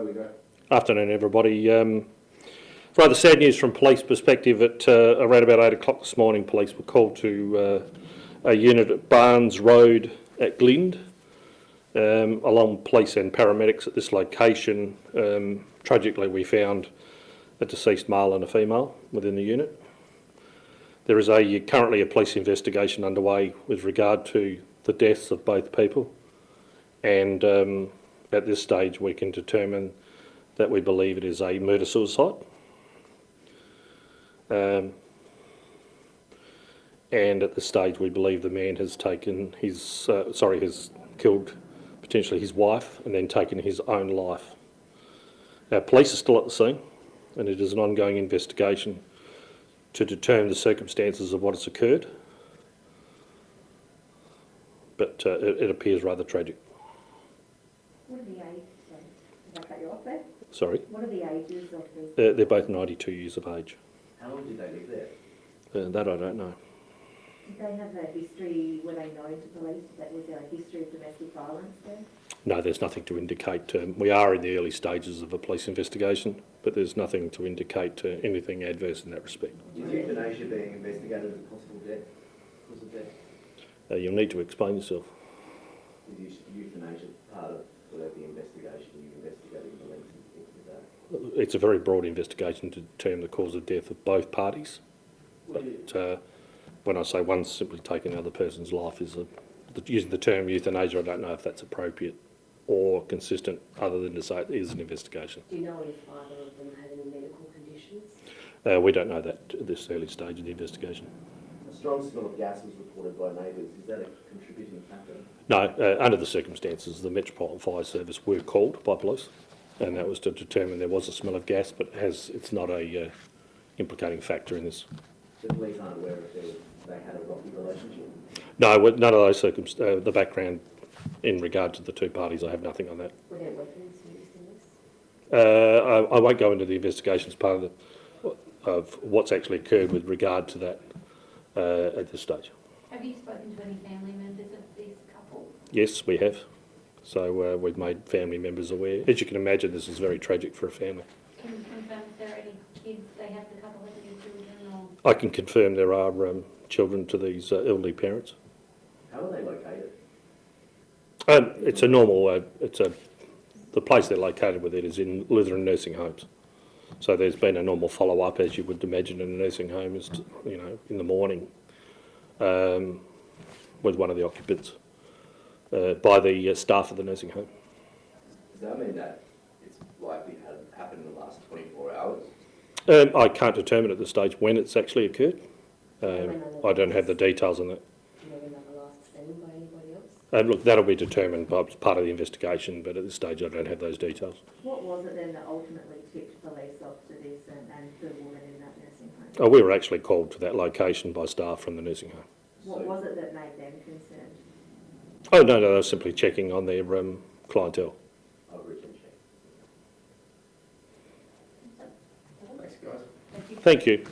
Where we go? Afternoon, everybody. Um, rather sad news from police perspective. At uh, around about eight o'clock this morning, police were called to uh, a unit at Barnes Road at Glynde, um, along with police and paramedics at this location. Um, tragically, we found a deceased male and a female within the unit. There is a currently a police investigation underway with regard to the deaths of both people, and um, at this stage, we can determine that we believe it is a murder suicide. Um, and at this stage, we believe the man has taken his, uh, sorry, has killed potentially his wife and then taken his own life. Our police are still at the scene, and it is an ongoing investigation to determine the circumstances of what has occurred. But uh, it, it appears rather tragic. What are the ages, sorry, did I cut you off there? Sorry, What are the ages of the, they're, they're both 92 years of age. How long did they live there? Uh, that I don't know. did they have a history, were they known to police, that was there a history of domestic violence there? No, there's nothing to indicate. Um, we are in the early stages of a police investigation, but there's nothing to indicate uh, anything adverse in that respect. Is euthanasia being investigated as a possible death? Cause of death? Uh, you'll need to explain yourself. Is euthanasia part of the the investigation? You investigating the length and things of that? It's a very broad investigation to determine the cause of death of both parties. What do you- But uh, when I say one's simply taken another person's life, is a, the, using the term euthanasia, I don't know if that's appropriate or consistent, other than to say it is an investigation. Do you know if either of them had any medical conditions? Uh, we don't know that at this early stage of the investigation. A strong smell of gas was reported by neighbours. Is that a contributing factor? No, uh, under the circumstances, the Metropolitan Fire Service were called by police, and that was to determine there was a smell of gas, but has it's not a uh, implicating factor in this. The police aren't aware if they, they had a rocky relationship? No, with none of those circumstances. Uh, the background in regard to the two parties, I have nothing on that. Were there weapons used in this? Uh, I, I won't go into the investigations part of, the, of what's actually occurred with regard to that uh, at this stage. Have you spoken to any family members of this couple? Yes, we have. So uh, we've made family members aware. As you can imagine, this is very tragic for a family. Can you confirm if there are any kids, they have the couple have any children or? I can confirm there are um, children to these uh, elderly parents. How are they located? Um, it's a normal, uh, it's a, the place they're located with it is in Lutheran nursing homes. So there's been a normal follow-up, as you would imagine in a nursing home, is, to, you know, in the morning um, with one of the occupants uh, by the uh, staff of the nursing home. Does that mean that it's likely to have happened in the last 24 hours? Um, I can't determine at this stage when it's actually occurred. Um, I don't have the details on that. Do you know when they were last seen by anybody else? Uh, look, that'll be determined by part of the investigation, but at this stage I don't have those details. What was it then that ultimately tipped police off to this and, and the woman in that nursing home? Oh, we were actually called to that location by staff from the nursing home. What was it that made them concerned? Oh, no, no, they were simply checking on their um, clientele. I'll reach and check. Thank you.